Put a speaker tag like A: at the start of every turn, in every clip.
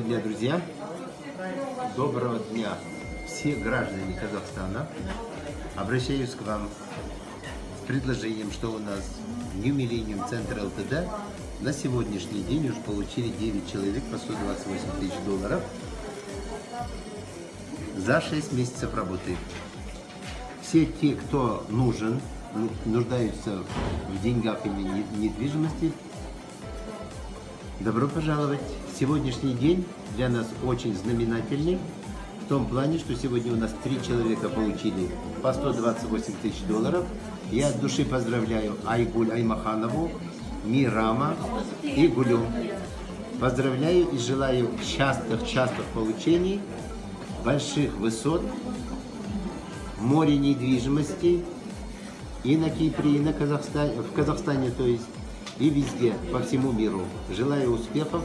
A: дня, друзья! Доброго дня, все граждане Казахстана! Обращаюсь к вам с предложением, что у нас New Millennium Center ЛТД на сегодняшний день уже получили 9 человек по 128 тысяч долларов за 6 месяцев работы. Все те, кто нужен, ну, нуждаются в деньгах и недвижимости, добро пожаловать! Сегодняшний день для нас очень знаменательный в том плане, что сегодня у нас три человека получили по 128 тысяч долларов. Я от души поздравляю Айгуль Аймаханову, Мирама и Гулю. Поздравляю и желаю частых-частых получений, больших высот, море недвижимости и на Кипре, и на Казахстане, в Казахстане, то есть, и везде, по всему миру. Желаю успехов,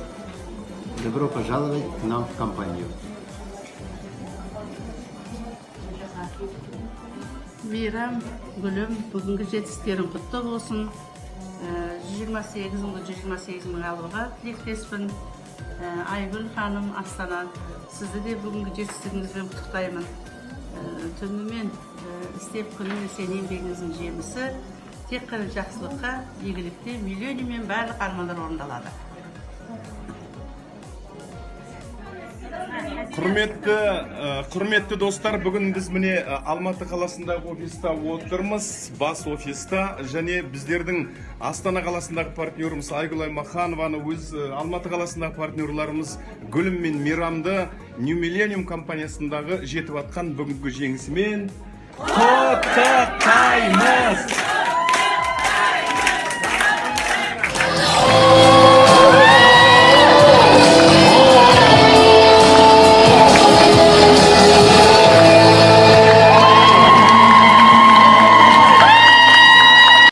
A: добро пожаловать к нам в компанию.
B: мейрам гүлім бүгінгі жетістіктерің құтты болсын. Жиырма сегіз мың жүз жиырма сегіз мың алуға тілектеспін. Айгүл ханым астана сізді де бүгінгі жетістігіңізбен құттықтаймын. Түнімен істеп күнімен сен еңбегіңіздің жемісі. Тек қана жақсылыққа игілікте миллионмен барлық армандар орындалады.
C: Құрметті құрметті достар бүгін біз міне алматы қаласындағы офиста отырмыз. Бас офиста және біздердің астана қаласындағы партнеріміз айгүл аймаханованы өз алматы қаласындағы партнерларымыз гүлім мен мейрамды нью миллениум компаниясындағы жетіп жатқан бүгінгі жеңісімен құттықтаймыз.